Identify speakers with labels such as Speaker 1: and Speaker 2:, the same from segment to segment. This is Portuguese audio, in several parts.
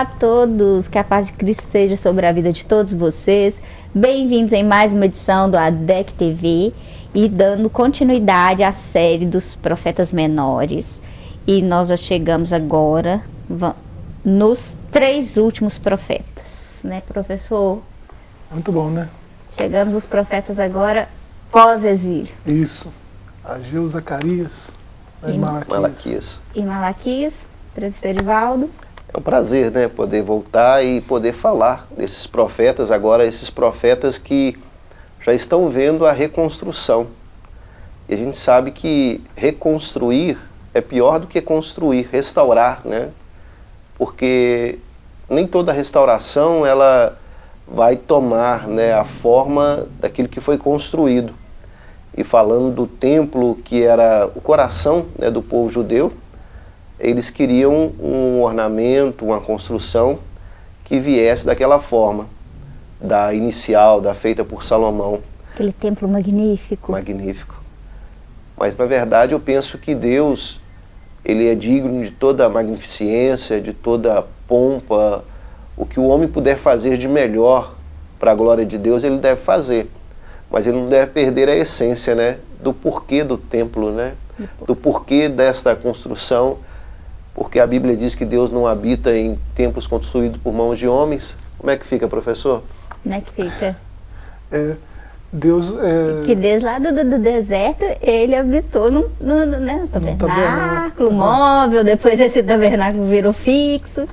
Speaker 1: Olá a todos, que a paz de Cristo seja sobre a vida de todos vocês. Bem-vindos em mais uma edição do ADEC TV e dando continuidade à série dos profetas menores. E nós já chegamos agora nos três últimos profetas, né, professor?
Speaker 2: Muito bom, né?
Speaker 1: Chegamos os profetas agora pós-exílio.
Speaker 2: Isso. Ageu, Zacarias
Speaker 3: e Malaquias. Malaquias.
Speaker 1: E Malaquias, presbítero Edivaldo.
Speaker 3: É um prazer, né, poder voltar e poder falar desses profetas, agora esses profetas que já estão vendo a reconstrução. E a gente sabe que reconstruir é pior do que construir, restaurar, né? Porque nem toda restauração ela vai tomar né, a forma daquilo que foi construído. E falando do templo que era o coração né, do povo judeu, eles queriam um ornamento, uma construção que viesse daquela forma, da inicial, da feita por Salomão.
Speaker 1: Aquele templo magnífico.
Speaker 3: Magnífico. Mas na verdade eu penso que Deus, ele é digno de toda a magnificência, de toda a pompa, o que o homem puder fazer de melhor para a glória de Deus, ele deve fazer. Mas ele não deve perder a essência, né, do porquê do templo, né, do porquê desta construção, porque a Bíblia diz que Deus não habita em templos construídos por mãos de homens. Como é que fica, professor?
Speaker 1: Como é que fica?
Speaker 2: É, Deus... É...
Speaker 1: Que desde lá do, do, deserto, ele habitou no, no, né, no tabernáculo, móvel, depois esse tabernáculo virou fixo.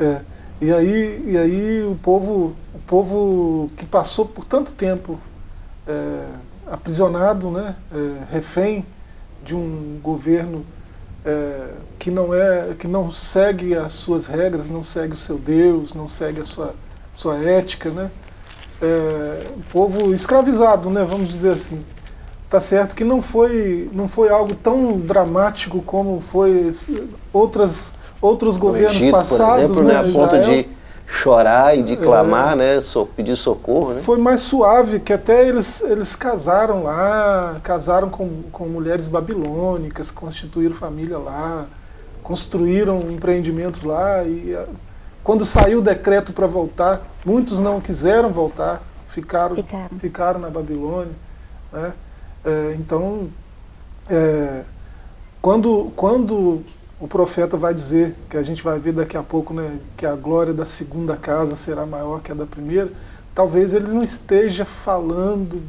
Speaker 2: É, e aí, e aí o, povo, o povo que passou por tanto tempo é, aprisionado, né, é, refém de um governo é, que não é que não segue as suas regras, não segue o seu Deus, não segue a sua sua ética, né? É, o povo escravizado, né? Vamos dizer assim. Tá certo que não foi não foi algo tão dramático como foi outras outros governos
Speaker 3: Egito,
Speaker 2: passados,
Speaker 3: por exemplo, né? né? A ponto de chorar e de clamar, é, né? So, pedir socorro, né?
Speaker 2: Foi mais suave, que até eles, eles casaram lá, casaram com, com mulheres babilônicas, constituíram família lá, construíram empreendimentos lá e ah, quando saiu o decreto para voltar, muitos não quiseram voltar, ficaram, ficaram. ficaram na Babilônia. Né? É, então, é, quando, quando o profeta vai dizer, que a gente vai ver daqui a pouco, né, que a glória da segunda casa será maior que a da primeira, talvez ele não esteja falando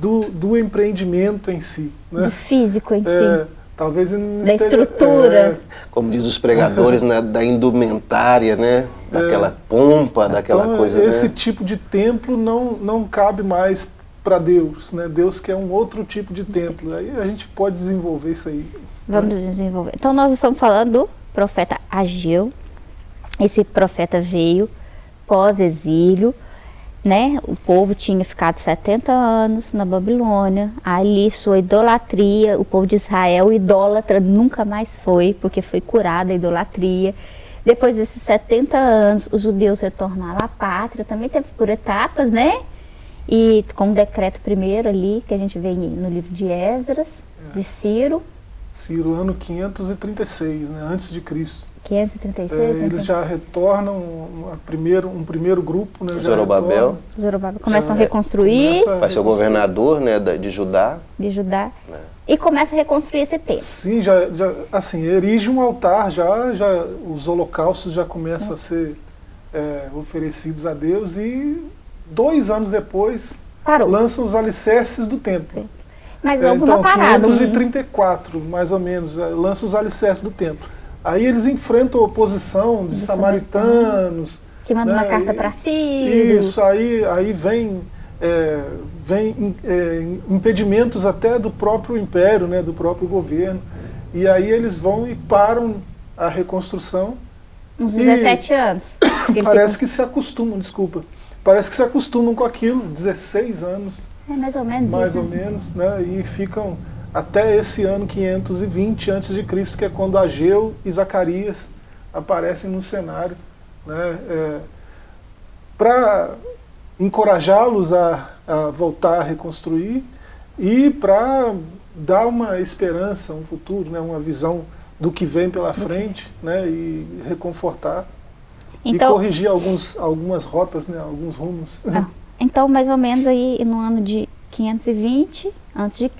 Speaker 2: do, do empreendimento em si. Né?
Speaker 1: Do físico em
Speaker 2: é, si. Talvez ele não
Speaker 1: da
Speaker 2: esteja,
Speaker 1: estrutura. É,
Speaker 3: Como diz os pregadores, né, da indumentária, né, daquela é, pompa, daquela
Speaker 2: então,
Speaker 3: coisa.
Speaker 2: Esse
Speaker 3: né?
Speaker 2: tipo de templo não, não cabe mais para Deus. Né? Deus quer um outro tipo de templo. Aí a gente pode desenvolver isso aí.
Speaker 1: Vamos desenvolver. Então nós estamos falando do profeta Ageu. Esse profeta veio pós-exílio, né? O povo tinha ficado 70 anos na Babilônia. Ali sua idolatria, o povo de Israel idólatra nunca mais foi, porque foi curada a idolatria. Depois desses 70 anos, os judeus retornaram à pátria, também teve por etapas, né? E com o decreto primeiro ali, que a gente vê no livro de Esdras, de Ciro,
Speaker 2: Ciro, ano 536, né, antes de Cristo.
Speaker 1: 536?
Speaker 2: É, eles já retornam um, primeiro, um primeiro grupo. Né,
Speaker 3: Zorobabel.
Speaker 1: Zorobabel. Começam a reconstruir.
Speaker 3: Começa a Vai ser o governador né, de Judá.
Speaker 1: De Judá. É. E começa a reconstruir esse templo.
Speaker 2: Sim, já, já, assim, erige um altar, já, já, os holocaustos já começam a ser é, oferecidos a Deus e dois anos depois
Speaker 1: Parou.
Speaker 2: lançam os alicerces do templo.
Speaker 1: Mas houve então, uma parada.
Speaker 2: 534, mais ou menos, é, lança os alicerces do templo. Aí eles enfrentam a oposição de, de samaritanos.
Speaker 1: Que mandam né? uma carta para Ciro.
Speaker 2: Isso, aí, aí vem, é, vem é, impedimentos até do próprio império, né, do próprio governo. E aí eles vão e param a reconstrução.
Speaker 1: Uns 17 anos.
Speaker 2: Parece que se acostumam, desculpa. Parece que se acostumam com aquilo, 16 anos.
Speaker 1: É mais ou menos
Speaker 2: Mais
Speaker 1: isso.
Speaker 2: ou menos, né? E ficam até esse ano 520 a.C., que é quando Ageu e Zacarias aparecem no cenário, né? É, para encorajá-los a, a voltar a reconstruir e para dar uma esperança, um futuro, né? uma visão do que vem pela frente né? e reconfortar. Então, e corrigir alguns, algumas rotas, né, alguns rumos.
Speaker 1: Ah, então, mais ou menos aí no ano de 520 a.C.,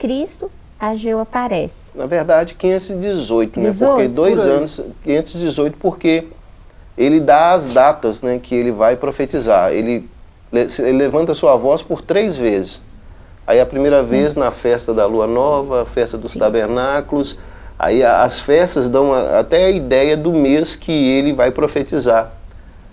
Speaker 1: Ageu aparece.
Speaker 3: Na verdade, 518, 18, né? Porque dois anos, 518, porque ele dá as datas né, que ele vai profetizar. Ele, ele levanta sua voz por três vezes. Aí a primeira Sim. vez na festa da lua nova, a festa dos Sim. tabernáculos, aí as festas dão até a ideia do mês que ele vai profetizar.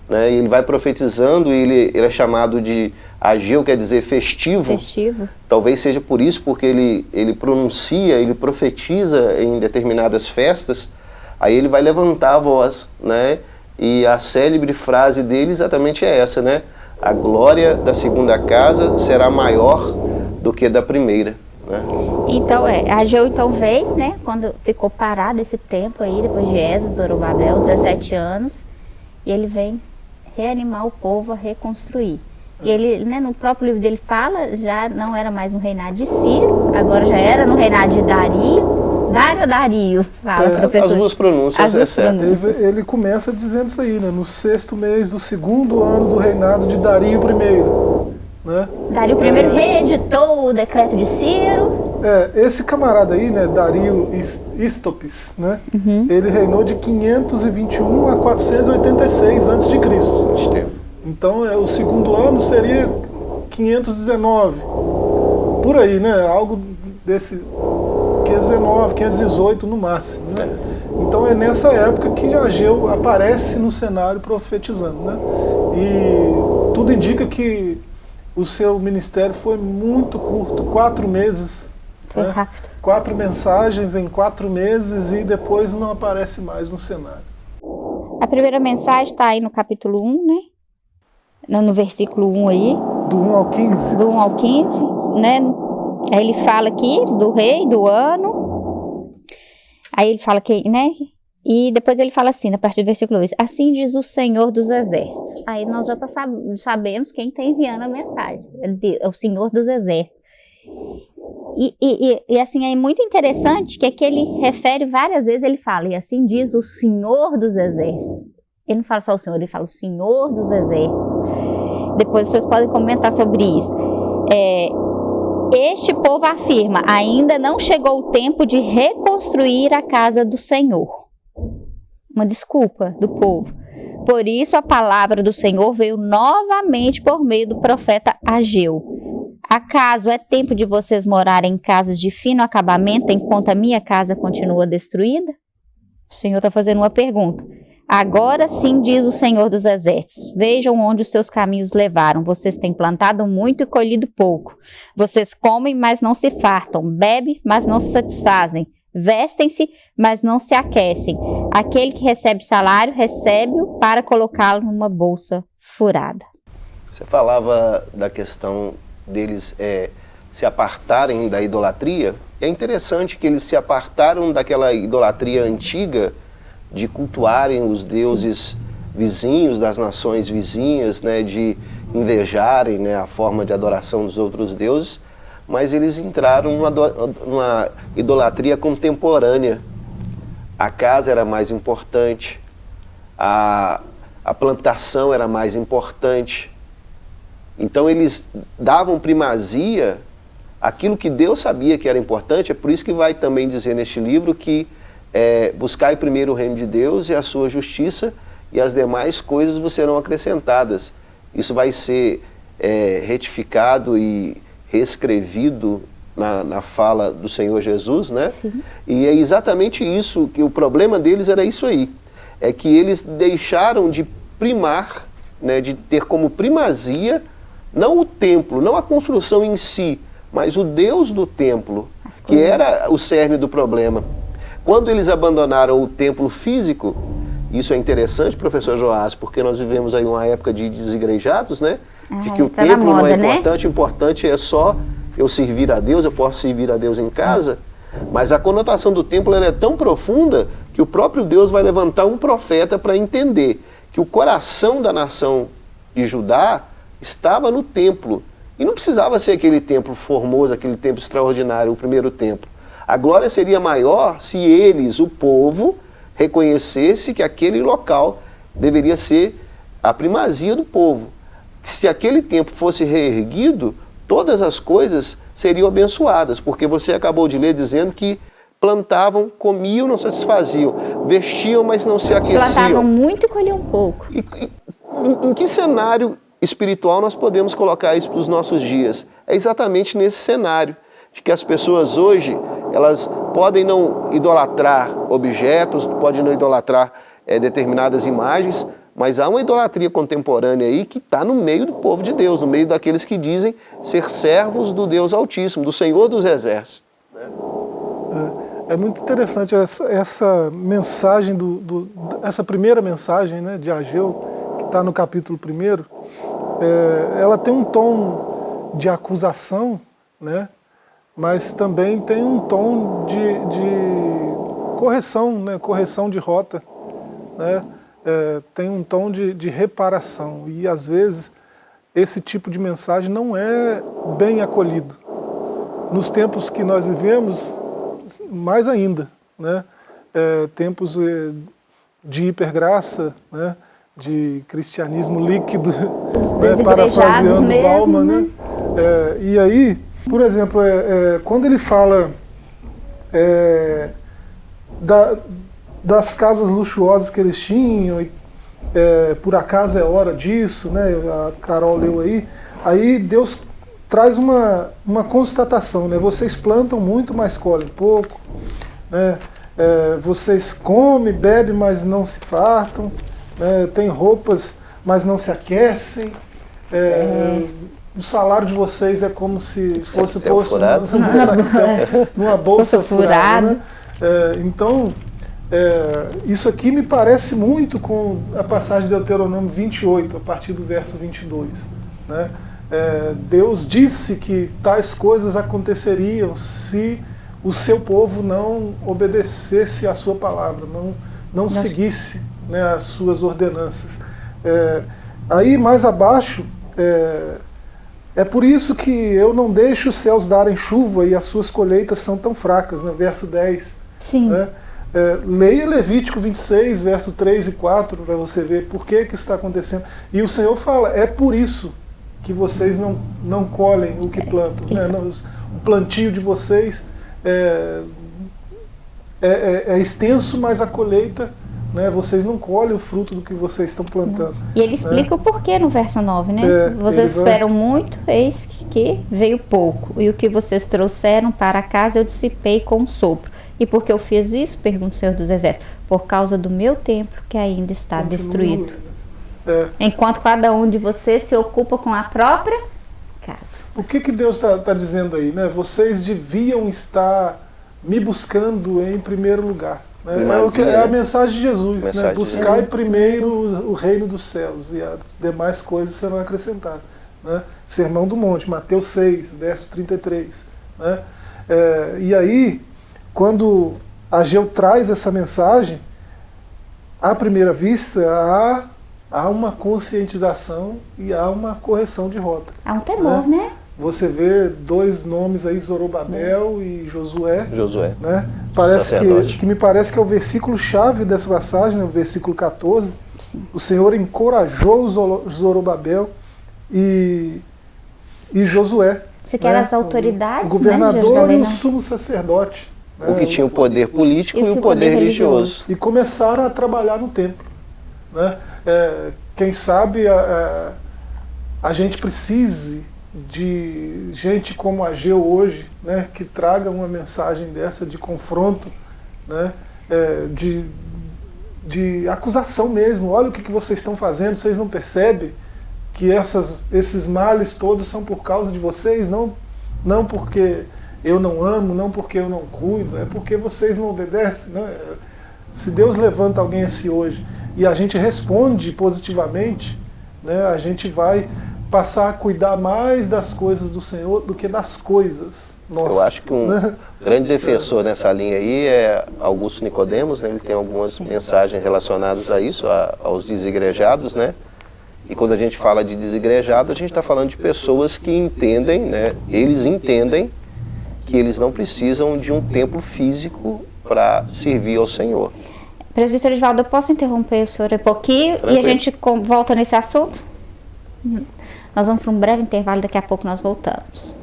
Speaker 3: Né? Ele vai profetizando, ele, ele é chamado de Ageu, quer dizer festivo.
Speaker 1: Festivo.
Speaker 3: Talvez seja por isso, porque ele, ele pronuncia, ele profetiza em determinadas festas, aí ele vai levantar a voz, né? E a célebre frase dele exatamente é essa, né? A glória da segunda casa será maior do que da primeira. Né?
Speaker 1: Então, é, Ageu então veio, né? Quando ficou parado esse tempo aí, depois de Esdras, Zorobabel, 17 anos, e ele vem reanimar o povo a reconstruir. E ele, né, no próprio livro dele fala, já não era mais no reinado de Ciro, agora já era no reinado de Dario. Dario ou Dario? Fala, é,
Speaker 3: professor. As duas pronúncias, as duas é certo.
Speaker 2: Ele, ele, começa dizendo isso aí, né? No sexto mês do segundo ano do reinado de Dario I. Né?
Speaker 1: Dario I é, reeditou o decreto de Ciro.
Speaker 2: É, esse camarada aí, né, Dario Istopis, né? Uhum. Ele reinou de 521 a 486 a.C. Então, é, o segundo ano seria 519. Por aí, né? Algo desse 519, 518 no máximo. Né? Então é nessa época que Ageu aparece no cenário profetizando. Né? E tudo indica que o seu ministério foi muito curto, quatro meses.
Speaker 1: Foi né? rápido.
Speaker 2: Quatro mensagens em quatro meses e depois não aparece mais no cenário.
Speaker 1: A primeira mensagem está aí no capítulo 1, né? No, no versículo 1 aí.
Speaker 2: Do 1 ao 15.
Speaker 1: Do 1 ao 15, né? Aí ele fala aqui do rei, do ano. Aí ele fala que, né? E depois ele fala assim, a partir do versículo 2, assim diz o Senhor dos Exércitos. Aí nós já tá sab sabemos quem está enviando a mensagem, é o Senhor dos Exércitos. E, e, e, assim, é muito interessante que aqui ele refere várias vezes, ele fala, e assim diz o Senhor dos Exércitos. Ele não fala só o Senhor, ele fala o Senhor dos Exércitos. Depois vocês podem comentar sobre isso. É, este povo afirma: ainda não chegou o tempo de reconstruir a casa do Senhor. Uma desculpa do povo. Por isso a palavra do Senhor veio novamente por meio do profeta Ageu. Acaso é tempo de vocês morarem em casas de fino acabamento enquanto a minha casa continua destruída? O Senhor está fazendo uma pergunta. Agora sim, diz o Senhor dos Exércitos: Vejam onde os seus caminhos levaram. Vocês têm plantado muito e colhido pouco. Vocês comem, mas não se fartam. Bebem, mas não se satisfazem. Vestem-se, mas não se aquecem. Aquele que recebe salário, recebe-o para colocá-lo numa bolsa furada.
Speaker 3: Você falava da questão deles é, se apartarem da idolatria. É interessante que eles se apartaram daquela idolatria antiga de cultuarem os deuses Sim. vizinhos, das nações vizinhas, né, de invejarem né, a forma de adoração dos outros deuses, mas eles entraram numa, numa idolatria contemporânea. A casa era mais importante, a, a plantação era mais importante. Então eles davam primazia àquilo que Deus sabia que era importante, é por isso que vai também dizer neste livro que é, buscai primeiro o reino de Deus e a sua justiça, e as demais coisas vos serão acrescentadas. Isso vai ser é, retificado e reescrevido na, na, fala do Senhor Jesus, né? Sim. E é exatamente isso, que o problema deles era isso aí. É que eles deixaram de primar, né, de ter como primazia, não o templo, não a construção em si, mas o Deus do templo, que era o cerne do problema. Quando eles abandonaram o templo físico, isso é interessante, professor Joás, porque nós vivemos aí uma época de desigrejados, né? Ah, de que o tá templo moda, não é né? importante, né? importante é só eu servir a Deus, eu posso servir a Deus em casa. Mas a conotação do templo é tão profunda que o próprio Deus vai levantar um profeta para entender que o coração da nação de Judá estava no templo. E não precisava ser aquele templo formoso, aquele templo extraordinário, o primeiro templo. A glória seria maior se eles, o povo, reconhecesse que aquele local deveria ser a primazia do povo. Se aquele tempo fosse reerguido, todas as coisas seriam abençoadas, porque você acabou de ler dizendo que plantavam, comiam, não satisfaziam, vestiam, mas não se aqueciam.
Speaker 1: Plantavam muito e colhiam pouco.
Speaker 3: E, e, em, em que cenário espiritual nós podemos colocar isso para os nossos dias? É exatamente nesse cenário de que as pessoas hoje, elas podem não idolatrar objetos, podem não idolatrar é, determinadas imagens, mas há uma idolatria contemporânea aí que está no meio do povo de Deus, no meio daqueles que dizem ser servos do Deus Altíssimo, do Senhor dos Exércitos.
Speaker 2: É, é muito interessante essa, essa mensagem, do, do, essa primeira mensagem né, de Ageu, que está no capítulo 1, é, ela tem um tom de acusação, né, mas também tem um tom de, de correção, né, correção de rota. Né, é, tem um tom de, de reparação e às vezes esse tipo de mensagem não é bem acolhido. Nos tempos que nós vivemos, mais ainda, né? É, tempos é, de hipergraça, né? de cristianismo líquido, né? parafraseando Bauman. Né? né? É, e aí, por exemplo, é, é, quando ele fala é, da, das casas luxuosas que eles tinham, e, é, por acaso é hora disso, né? a Carol leu aí, aí Deus traz uma, uma constatação, né? vocês plantam muito, mas colhem pouco, né? É, vocês comem, bebem, mas não se fartam, né? tem roupas, mas não se aquecem, é, o salário de vocês é como se fosse posto numa, numa bolsa furada. Né? É, então, é, isso aqui me parece muito com a passagem de Deuteronômio 28, a partir do verso 22. Né? É, Deus disse que tais coisas aconteceriam se o seu povo não obedecesse à sua palavra, não, não seguisse né, as suas ordenanças. É, aí mais abaixo, é, é por isso que eu não deixo os céus darem chuva e as suas colheitas são tão fracas, no né, verso 10.
Speaker 1: Sim.
Speaker 2: Né? É, leia Levítico 26, verso 3 e 4, para você ver por que, que isso está acontecendo. E o Senhor fala, é por isso que vocês não, não colhem o que plantam. Né? O plantio de vocês é, é, é, é extenso, mas a colheita né, vocês não colhem o fruto do que vocês estão plantando.
Speaker 1: E ele explica né? o porquê no verso 9, né? É, vocês esperam vai... muito, eis que, que, veio pouco. E o que vocês trouxeram para casa eu dissipei com um sopro. E por que eu fiz isso? Pergunta o Senhor dos Exércitos. Por causa do meu templo que ainda está Continua. destruído. É. Enquanto cada um de vocês se ocupa com a própria casa.
Speaker 2: O que, que Deus está tá dizendo aí? Né? Vocês deviam estar me buscando em primeiro lugar. Né? Mas, é a mensagem de Jesus, né? mensagem né? buscai de primeiro o reino dos céus e as demais coisas serão acrescentadas. Né? Sermão do Monte, Mateus 6, verso 33. Né? É, e aí, quando Ageu traz essa mensagem, à primeira vista, há, há uma conscientização e há uma correção de rota.
Speaker 1: Há um temor, né? né?
Speaker 2: Você vê dois nomes aí, Zorobabel e Josué.
Speaker 3: Josué.
Speaker 2: Né? Parece que, que me parece que é o versículo chave dessa passagem, né? o versículo 14. Sim. O Senhor encorajou Zorobabel e, e Josué.
Speaker 1: Você quer né? as autoridades?
Speaker 2: O governador né, e o sumo sacerdote.
Speaker 3: O que tinha o poder político e, o poder, religioso.
Speaker 2: E começaram a trabalhar no templo. Né? É, quem sabe a, a, a gente precise de gente como a Geu hoje, né, que traga uma mensagem dessa de confronto, né, é, de, de acusação mesmo. Olha o que, que vocês estão fazendo, vocês não percebem que essas, esses males todos são por causa de vocês, não, não porque eu não amo, não porque eu não cuido, é porque vocês não obedecem. Né? Se Deus levanta alguém assim hoje e a gente responde positivamente, né, a gente vai passar a cuidar mais das coisas do Senhor do que das coisas nossas.
Speaker 3: Eu acho que um né? grande defensor nessa linha aí é Augusto Nicodemos, né? ele tem algumas mensagens relacionadas a isso, a, aos desigrejados, né? E quando a gente fala de desigrejado, a gente está falando de pessoas que entendem, né? Eles entendem que eles não precisam de um templo físico para servir ao Senhor.
Speaker 1: Presbítero Edvaldo, eu posso interromper o senhor um pouquinho Tranquilo. e a gente volta nesse assunto? Nós vamos para um breve intervalo, daqui a pouco nós voltamos.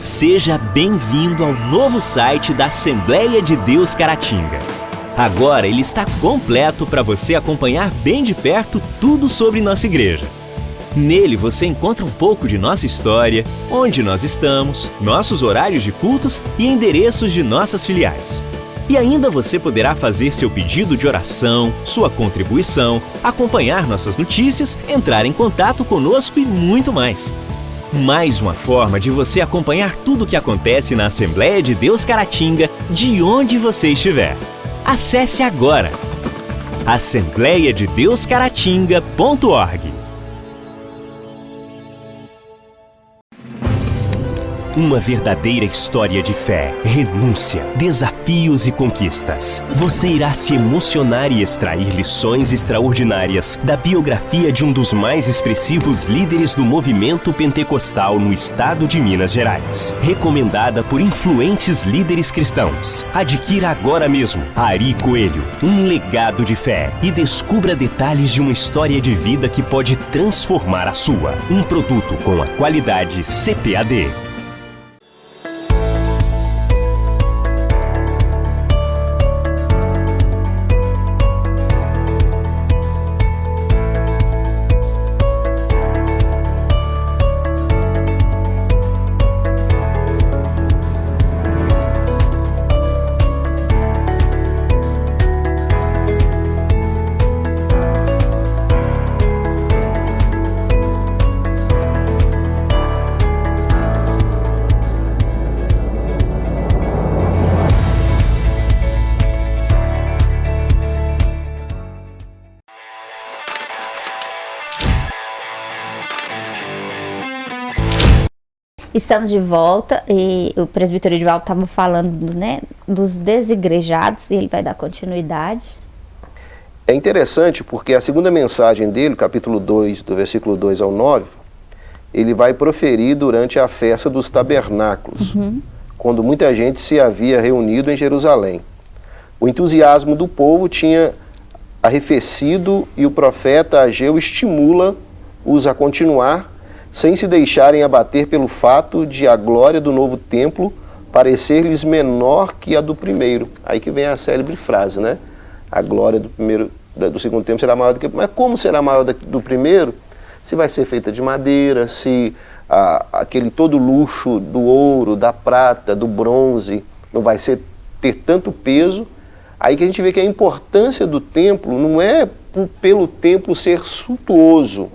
Speaker 4: Seja bem-vindo ao novo site da Assembleia de Deus Caratinga. Agora ele está completo para você acompanhar bem de perto tudo sobre nossa igreja. Nele você encontra um pouco de nossa história, onde nós estamos, nossos horários de cultos e endereços de nossas filiais. E ainda você poderá fazer seu pedido de oração, sua contribuição, acompanhar nossas notícias, entrar em contato conosco e muito mais. Mais uma forma de você acompanhar tudo o que acontece na Assembleia de Deus Caratinga, de onde você estiver. Acesse agora. Assembleiadedeuscaratinga.org Uma verdadeira história de fé, renúncia, desafios e conquistas. Você irá se emocionar e extrair lições extraordinárias da biografia de um dos mais expressivos líderes do movimento pentecostal no estado de Minas Gerais. Recomendada por influentes líderes cristãos. Adquira agora mesmo Ari Coelho, um legado de fé e descubra detalhes de uma história de vida que pode transformar a sua. Um produto com a qualidade CPAD.
Speaker 1: Estamos de volta e o presbítero Edivaldo estava falando né, dos desigrejados e ele vai dar continuidade.
Speaker 3: É interessante porque a segunda mensagem dele, capítulo 2, do versículo 2 ao 9, ele vai proferir durante a festa dos tabernáculos, uhum. quando muita gente se havia reunido em Jerusalém. O entusiasmo do povo tinha arrefecido e o profeta Ageu estimula-os a continuar sem se deixarem abater pelo fato de a glória do novo templo parecer-lhes menor que a do primeiro. Aí que vem a célebre frase, né? A glória do primeiro, do segundo templo será maior do que... Mas como será maior do primeiro? Se vai ser feita de madeira, se a, aquele todo luxo do ouro, da prata, do bronze, não vai ser, ter tanto peso. Aí que a gente vê que a importância do templo não é pelo templo ser suntuoso,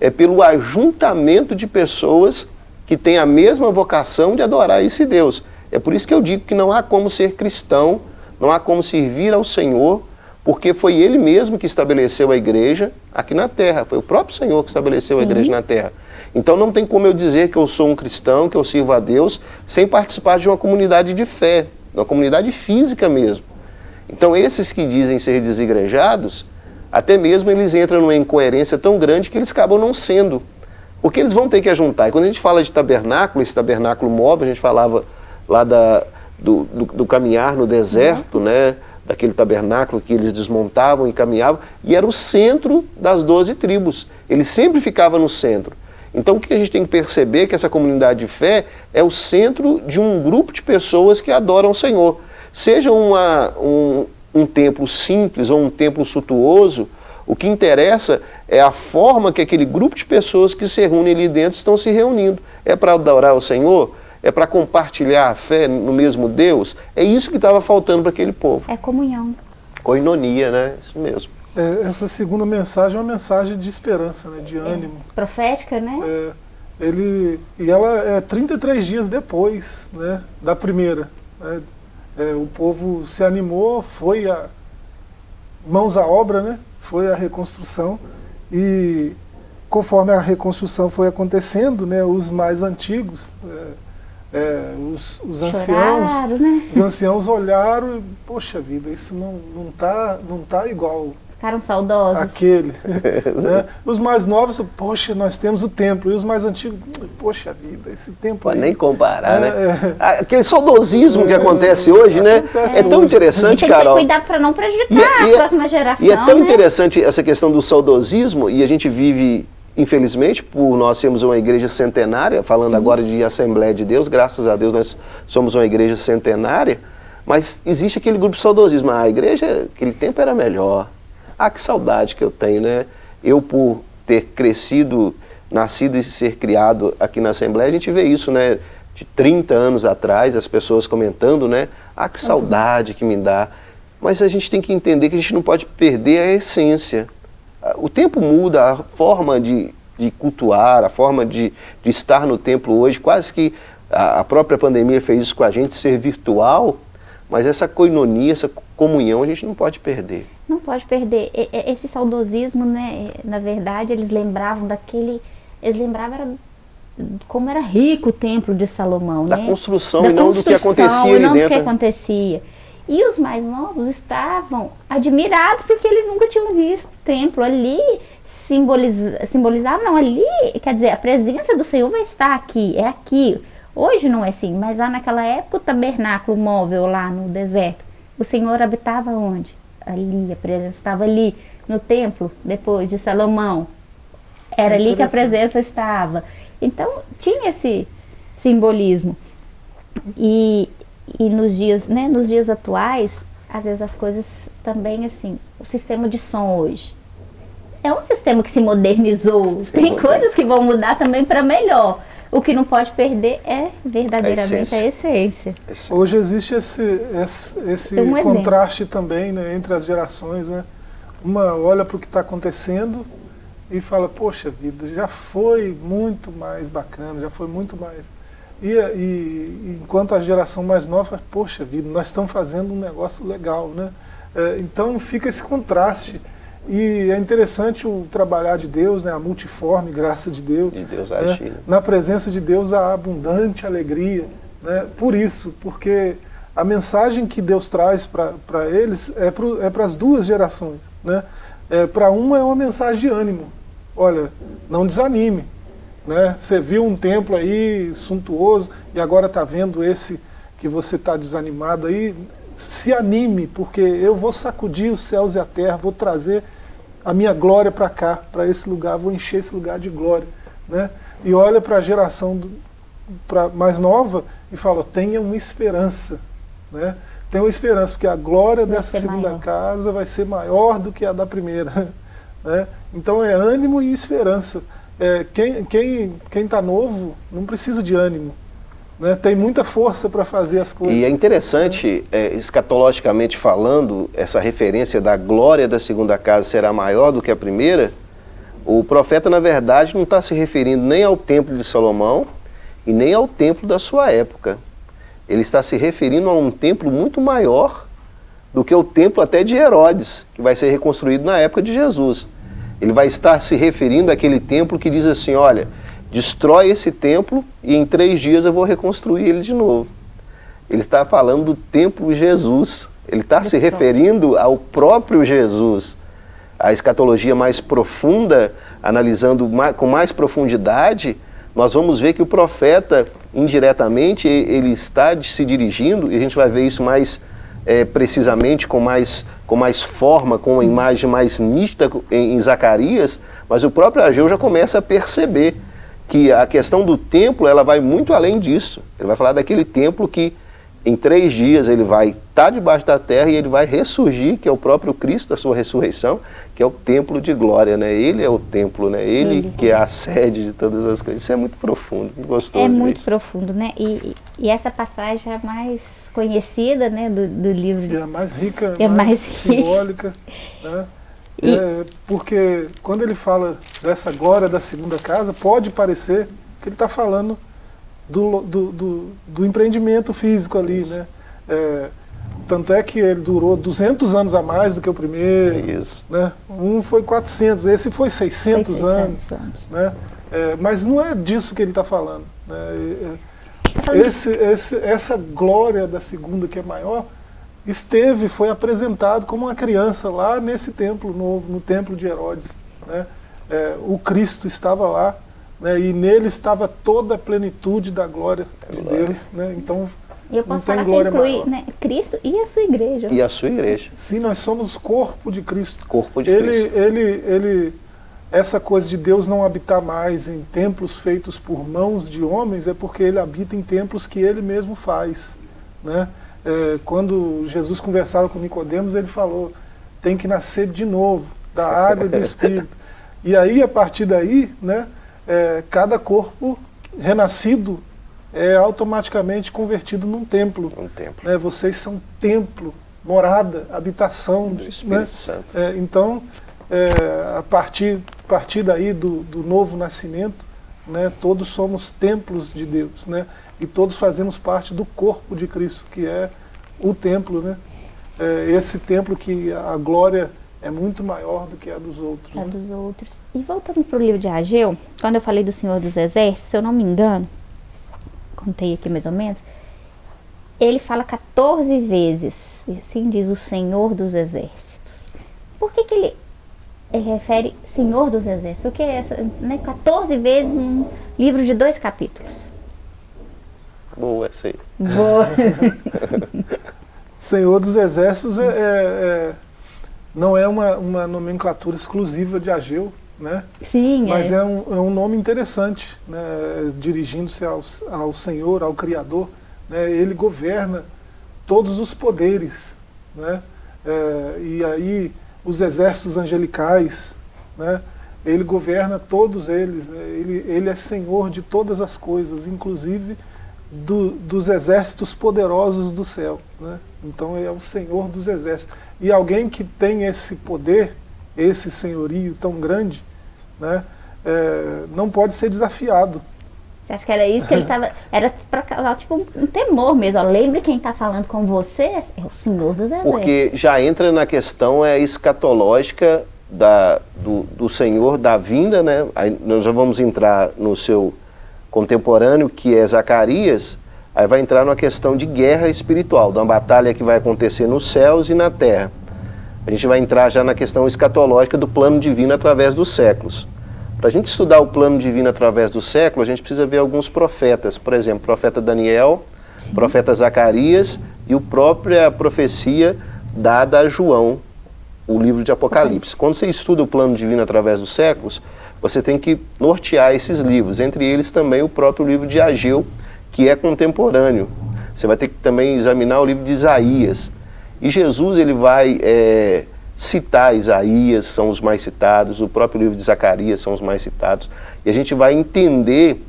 Speaker 3: é pelo ajuntamento de pessoas que têm a mesma vocação de adorar esse Deus. É por isso que eu digo que não há como ser cristão, não há como servir ao Senhor, porque foi Ele mesmo que estabeleceu a igreja aqui na terra, foi o próprio Senhor que estabeleceu Sim. a igreja na terra. Então não tem como eu dizer que eu sou um cristão, que eu sirvo a Deus, sem participar de uma comunidade de fé, uma comunidade física mesmo. Então esses que dizem ser desigrejados, até mesmo eles entram numa incoerência tão grande que eles acabam não sendo. Porque eles vão ter que ajuntar. E quando a gente fala de tabernáculo, esse tabernáculo móvel, a gente falava lá da, do, do, do caminhar no deserto, uhum. né? daquele tabernáculo que eles desmontavam e caminhavam, e era o centro das doze tribos. Ele sempre ficava no centro. Então o que a gente tem que perceber é que essa comunidade de fé é o centro de um grupo de pessoas que adoram o Senhor. Seja uma, um, um templo simples ou um templo suntuoso, o que interessa é a forma que aquele grupo de pessoas que se reúnem ali dentro estão se reunindo. É para adorar o Senhor? É para compartilhar a fé no mesmo Deus? É isso que estava faltando para aquele povo.
Speaker 1: É comunhão.
Speaker 3: Coinonia, né? Isso mesmo.
Speaker 2: É, essa segunda mensagem é uma mensagem de esperança, né? de é. ânimo.
Speaker 1: É. Profética, né?
Speaker 2: É, ele, e ela é 33 dias depois né, da primeira. Né? É, o povo se animou, foi a mãos à obra, né? foi a reconstrução e conforme a reconstrução foi acontecendo, né, os mais antigos, é, é, os, os anciãos,
Speaker 1: né?
Speaker 2: os anciãos olharam e, poxa vida, isso não não tá não tá igual
Speaker 1: Ficaram saudosos.
Speaker 2: Aquele. né? Os mais novos, poxa, nós temos o templo. E os mais antigos, poxa vida, esse templo
Speaker 3: Pode
Speaker 2: aí.
Speaker 3: nem comparar,
Speaker 2: É,
Speaker 3: né?
Speaker 2: é.
Speaker 3: Ah, Aquele saudosismo que acontece hoje, né?
Speaker 2: Acontece
Speaker 3: É tão
Speaker 2: hoje.
Speaker 1: E
Speaker 3: interessante,
Speaker 1: tem que ter
Speaker 3: Carol.
Speaker 1: cuidado para não prejudicar
Speaker 3: E- e
Speaker 1: a
Speaker 3: é-
Speaker 1: próxima geração.
Speaker 3: E é tão
Speaker 1: né?
Speaker 3: interessante essa questão do saudosismo, e a gente vive, infelizmente, por nós sermos uma igreja centenária, falando agora de Assembleia de Deus, graças a Deus nós somos uma igreja centenária, mas existe aquele grupo saudosismo. Ah, a igreja, aquele tempo era melhor. Ah, que saudade que eu tenho, né? Eu, por ter crescido, nascido e ser criado aqui na Assembleia, a gente vê isso, né? De 30 anos atrás, as pessoas comentando, né? Ah, que saudade que me dá. Mas a gente tem que entender que a gente não pode perder a essência. O tempo muda, a forma de, de cultuar, a forma de, de estar no templo hoje, quase que a, a própria pandemia fez isso com a gente, ser virtual, mas essa coinonia, essa comunhão a gente não pode perder.
Speaker 1: Não pode perder. Esse saudosismo, né? Na verdade, eles lembravam daquele. Eles lembravam era como era rico o templo de Salomão,
Speaker 3: Da
Speaker 1: né?
Speaker 3: construção e não do que acontecia
Speaker 1: e não do
Speaker 3: dentro,
Speaker 1: que
Speaker 3: né?
Speaker 1: acontecia. E os mais novos estavam admirados porque eles nunca tinham visto o templo ali simboliza, simbolizava, não, ali, quer dizer, a presença do Senhor vai estar aqui, é aqui. Hoje não é assim, mas lá naquela época o tabernáculo móvel lá no deserto, o Senhor habitava onde? Ali, a presença estava ali no templo, depois de Salomão. Era ali que a presença estava. Então, tinha esse simbolismo. E, e nos dias, né, nos dias atuais, às vezes as coisas também assim, o sistema de som hoje é um sistema que se modernizou. Tem coisas que vão mudar também para melhor. O que não pode perder é verdadeiramente a essência.
Speaker 3: Esse-
Speaker 2: Hoje existe esse, esse, esse
Speaker 1: um exemplo.
Speaker 2: contraste também né, entre as gerações. Né? Uma olha para o que está acontecendo e fala, poxa vida, já foi muito mais bacana, já foi muito mais. E, e enquanto a geração mais nova, fala, poxa vida, nós estamos fazendo um negócio legal. Né? É, então fica esse contraste. E é interessante o trabalhar de Deus, né, a multiforme graça de Deus.
Speaker 3: De Deus
Speaker 2: né? Na presença de Deus há abundante alegria. Né? Por isso, porque a mensagem que Deus traz para eles é para as duas gerações. Né? É, para uma é uma mensagem de ânimo. Olha, não desanime. Né? Você viu um templo aí suntuoso e agora está vendo esse que você está desanimado aí. Se anime, porque eu vou sacudir os céus e a terra, vou trazer a minha glória para cá, para esse lugar, vou encher esse lugar de glória. Né? E olha para a geração do, pra, mais nova e fala, tenha uma esperança. Né? Tenha uma esperança, porque a glória
Speaker 1: Vai
Speaker 2: dessa segunda
Speaker 1: maior.
Speaker 2: casa vai ser maior do que a da primeira. Né? Então é ânimo e esperança. É, quem quem quem está novo não precisa de ânimo. Né? Tem muita força para fazer as coisas.
Speaker 3: E é interessante, é, escatologicamente falando, essa referência da glória da segunda casa será maior do que a primeira. O profeta, na verdade, não está se referindo nem ao templo de Salomão e nem ao templo da sua época. Ele está se referindo a um templo muito maior do que o templo até de Herodes, que vai ser reconstruído na época de Jesus. Ele vai estar se referindo àquele templo que diz assim: olha, destrói esse templo e em três dias eu vou reconstruir ele de novo. Ele está falando do templo Jesus. Ele está se referindo ao próprio Jesus. A escatologia mais profunda, analisando com mais profundidade, nós vamos ver que o profeta, indiretamente, ele está se dirigindo, e a gente vai ver isso mais eh, precisamente, com mais, com mais forma, com uma imagem mais nítida em, em Zacarias, mas o próprio Ageu já começa a perceber que a questão do templo ela vai muito além disso. Ele vai falar daquele templo que em três dias ele vai estar debaixo da terra e ele vai ressurgir, que é o próprio Cristo, a sua ressurreição, que é o templo de glória, né? Ele é o templo, né? Ele,
Speaker 1: Ele.
Speaker 3: que é a sede de todas as coisas. Isso é muito profundo, gostoso.
Speaker 1: É muito
Speaker 3: isso.
Speaker 1: profundo, né? E, e- essa passagem é a mais conhecida, né, do, do livro.
Speaker 2: E é mais rica,
Speaker 1: É
Speaker 2: mais,
Speaker 1: mais rica.
Speaker 2: simbólica. Né?
Speaker 1: E-
Speaker 2: É, porque quando ele fala dessa glória da segunda casa, pode parecer que ele está falando do, do, do, do empreendimento físico ali. Né? É, tanto é que ele durou 200 anos a mais do que o primeiro.
Speaker 3: Isso.
Speaker 2: Né? Um foi 400, esse foi 600,
Speaker 1: Foi
Speaker 2: anos.
Speaker 1: 600 anos.
Speaker 2: Né? É, mas não é disso que ele está falando. Né? É-
Speaker 1: de-
Speaker 2: esse, esse, essa glória da segunda que é maior esteve, foi apresentado como uma criança lá nesse templo novo, no templo de Herodes. Né? É, o Cristo estava lá né? e nele estava toda a plenitude da glória de Deus. Né? Então,
Speaker 1: E eu posso
Speaker 2: não tem
Speaker 1: falar que
Speaker 2: glória
Speaker 1: inclui
Speaker 2: maior.
Speaker 1: né, Cristo e a sua igreja.
Speaker 3: E a sua igreja,
Speaker 2: Sim, nós somos corpo de Cristo.
Speaker 3: corpo de
Speaker 2: ele,
Speaker 3: Cristo.
Speaker 2: ele, ele, essa coisa de Deus não habitar mais em templos feitos por mãos de homens é porque ele habita em templos que ele mesmo faz. Né? É, quando Jesus conversava com Nicodemos, ele falou: tem que nascer de novo, da água e do Espírito. E aí, a partir daí, né, é, cada corpo renascido é automaticamente convertido num templo.
Speaker 3: Um templo
Speaker 2: Né? Vocês são templo, morada, habitação.
Speaker 3: do
Speaker 2: né?
Speaker 3: Espírito Santo.
Speaker 2: É, então, é, a partir, a partir daí do, do novo nascimento, né, todos somos templos de Deus, né, e todos fazemos parte do corpo de Cristo, que é o templo, né, é, esse templo que a glória é muito maior do que a dos outros.
Speaker 1: a
Speaker 2: né.
Speaker 1: dos outros. E voltando para o livro de Ageu, quando eu falei do Senhor dos Exércitos, se eu não me engano, contei aqui mais ou menos, ele fala 14 vezes, e assim diz o Senhor dos Exércitos. Por que, que ele, ele refere Senhor dos Exércitos? Porque essa, né, 14 vezes num livro de dois capítulos.
Speaker 3: Boa essa aí.
Speaker 1: Vou.
Speaker 2: Senhor dos Exércitos é, é- é- não é uma, uma nomenclatura exclusiva de Ageu, né?
Speaker 1: Sim,
Speaker 2: Mas
Speaker 1: é.
Speaker 2: é um, é um nome interessante, né? dirigindo-se ao, ao Senhor, ao Criador. Né? Ele governa todos os poderes. Né? É, e aí os exércitos angelicais, né? ele governa todos eles. Né? Ele, ele é Senhor de todas as coisas, inclusive do- dos exércitos poderosos do céu. Né? Então ele é o Senhor dos exércitos. E alguém que tem esse poder, esse senhorio tão grande, né, é, não pode ser desafiado.
Speaker 1: Acha que era isso que ele estava. Era para causar tipo um, temor mesmo. Lembre quem está falando com você é o Senhor dos Exércitos.
Speaker 3: Porque já entra na questão é, escatológica da, do, do Senhor, da vinda, né? Aí nós já vamos entrar no seu contemporâneo, que é Zacarias, aí vai entrar numa questão de guerra espiritual, de uma batalha que vai acontecer nos céus e na terra. A gente vai entrar já na questão escatológica do plano divino através dos séculos. Para a gente estudar o plano divino através do século, a gente precisa ver alguns profetas. Por exemplo, o profeta Daniel, o profeta Zacarias e a própria profecia dada a João, o livro de Apocalipse. Quando você estuda o plano divino através dos séculos, você tem que nortear esses livros, entre eles também o próprio livro de Ageu, que é contemporâneo. Você vai ter que também examinar o livro de Isaías. E Jesus ele vai é, citar Isaías, são os mais citados, o próprio livro de Zacarias são os mais citados. E a gente vai entender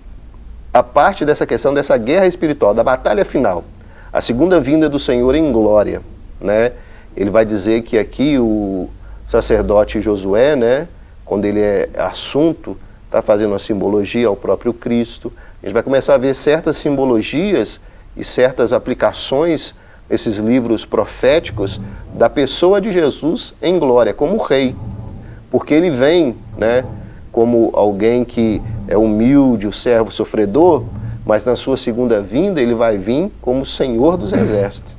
Speaker 3: a parte dessa questão dessa guerra espiritual, da batalha final, a segunda vinda do Senhor em glória, né? Ele vai dizer que aqui o sacerdote Josué, né, quando ele é assunto, está fazendo uma simbologia ao próprio Cristo. A gente vai começar a ver certas simbologias e certas aplicações nesses livros proféticos da pessoa de Jesus em glória, como rei. Porque ele vem, né, como alguém que é humilde, o servo sofredor, mas na sua segunda vinda ele vai vir como Senhor dos exércitos.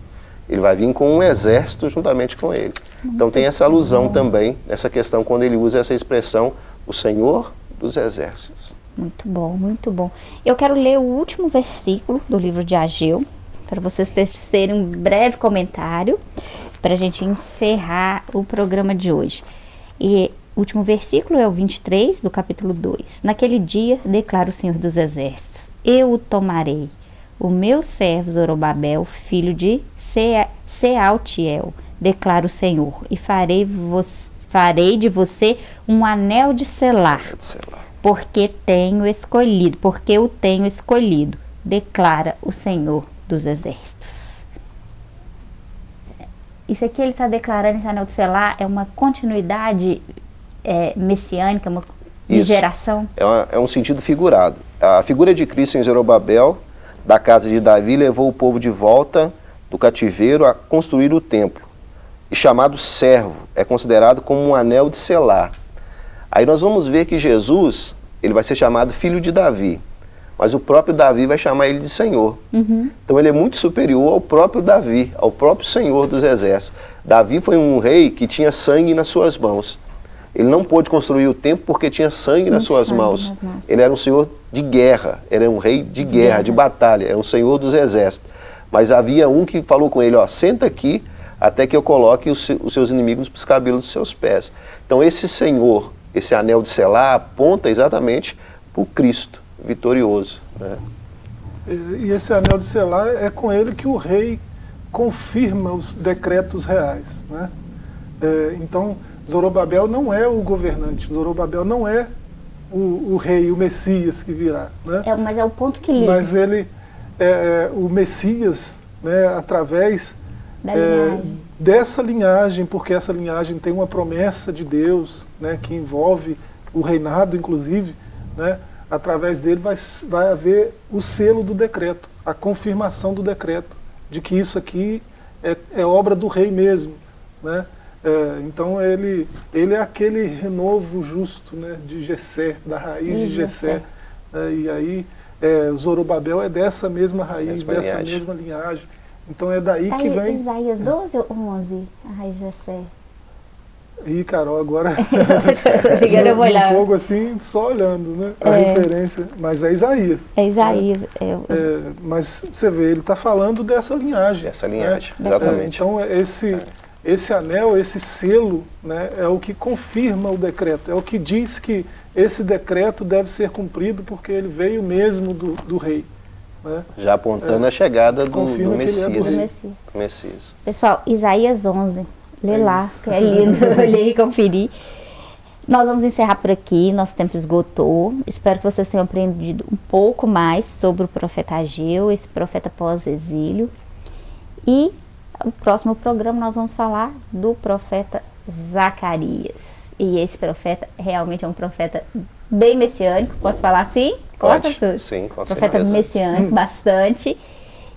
Speaker 3: Ele vai vir com um exército juntamente com ele. Então tem essa alusão também nessa questão quando ele usa essa expressão, o Senhor dos exércitos.
Speaker 1: Muito bom, muito bom. Eu quero ler o último versículo do livro de Ageu, para vocês terem um breve comentário, para a gente encerrar o programa de hoje. E o último versículo é o 23 do capítulo 2. Naquele dia, declara o Senhor dos Exércitos: Eu o tomarei, o meu servo Zorobabel, filho de Se- Sealtiel, declara o Senhor, e farei, farei de você um anel de selar porque tenho escolhido, porque o tenho escolhido, declara o Senhor dos Exércitos. Isso aqui ele está declarando esse anel de selar é uma continuidade é, messiânica, uma de
Speaker 3: Isso.
Speaker 1: geração.
Speaker 3: É, uma- é um sentido figurado. A figura de Cristo em Zerobabel, da casa de Davi, levou o povo de volta do cativeiro a construir o templo. E chamado servo, é considerado como um anel de selar. Aí nós vamos ver que Jesus, ele vai ser chamado filho de Davi. Mas o próprio Davi vai chamar ele de Senhor.
Speaker 1: Uhum.
Speaker 3: Então ele é muito superior ao próprio Davi, ao próprio Senhor dos Exércitos. Davi foi um rei que tinha sangue nas suas mãos. Ele não pôde construir o templo porque tinha sangue nas suas mãos.
Speaker 1: nas mãos.
Speaker 3: Ele era um senhor de guerra, ele era um rei de guerra,
Speaker 1: guerra.
Speaker 3: de batalha, era um senhor dos exércitos. Mas havia um que falou com ele, ó, senta aqui até que eu coloque os, se- os seus inimigos nos cabelos dos seus pés. Então esse senhor, esse anel de selar, aponta exatamente para o Cristo vitorioso. né?
Speaker 2: E e esse anel de selar é com ele que o rei confirma os decretos reais. Né? É, então, Zorobabel não é o governante, Zorobabel não é o, o rei, o Messias que virá. Né?
Speaker 1: É, mas é o ponto que liga
Speaker 2: Mas ele, é, é, o Messias, né, através é,
Speaker 1: linhagem.
Speaker 2: dessa linhagem, porque essa linhagem tem uma promessa de Deus, né, que envolve o reinado, inclusive, né, através dele vai, vai haver o selo do decreto, a confirmação do decreto, de que isso aqui é, é obra do rei mesmo. Né? É, então ele, ele é aquele renovo justo né, de Gessé, da raiz
Speaker 1: De
Speaker 2: de Gessé. Né, e aí é, Zorobabel é dessa mesma raiz,
Speaker 3: Mesma
Speaker 2: dessa
Speaker 3: linhagem.
Speaker 2: mesma linhagem. Então é daí
Speaker 1: Tá
Speaker 2: que
Speaker 1: aí,
Speaker 2: vem.
Speaker 1: Isaías 12 ou 11? A raiz de Jessé.
Speaker 2: Ih, Carol, agora
Speaker 1: Obrigada, eu vou olhar.
Speaker 2: fogo assim, só olhando, né? A
Speaker 1: É.
Speaker 2: referência. Mas é Isaías.
Speaker 1: É Isaías. É, o-
Speaker 2: É, mas você vê, ele está falando dessa linhagem.
Speaker 3: Dessa
Speaker 2: né?
Speaker 3: linhagem,
Speaker 1: É,
Speaker 2: É,
Speaker 3: exatamente.
Speaker 2: então esse, esse anel, esse selo, né, é o que confirma o decreto, é o que diz que esse decreto deve ser cumprido porque ele veio mesmo do, do rei. Né?
Speaker 3: Já apontando a chegada do, do
Speaker 2: é.
Speaker 3: Messias. do Messias.
Speaker 1: Pessoal, Isaías 11. Lê
Speaker 2: É
Speaker 1: lá,
Speaker 2: isso.
Speaker 1: que é lindo. Olhei e conferi. Nós vamos encerrar por aqui, nosso tempo esgotou. Espero que vocês tenham aprendido um pouco mais sobre o profeta Ageu, esse profeta pós-exílio. E o próximo programa nós vamos falar do profeta Zacarias. E esse profeta realmente é um profeta bem messiânico, posso falar assim? Posso,
Speaker 3: Pode?
Speaker 1: professor?
Speaker 3: Sim, com
Speaker 1: profeta
Speaker 3: certeza.
Speaker 1: messiânico bastante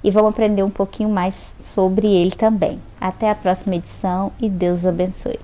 Speaker 1: e vão aprender um pouquinho mais sobre ele também. Até a próxima edição e Deus abençoe.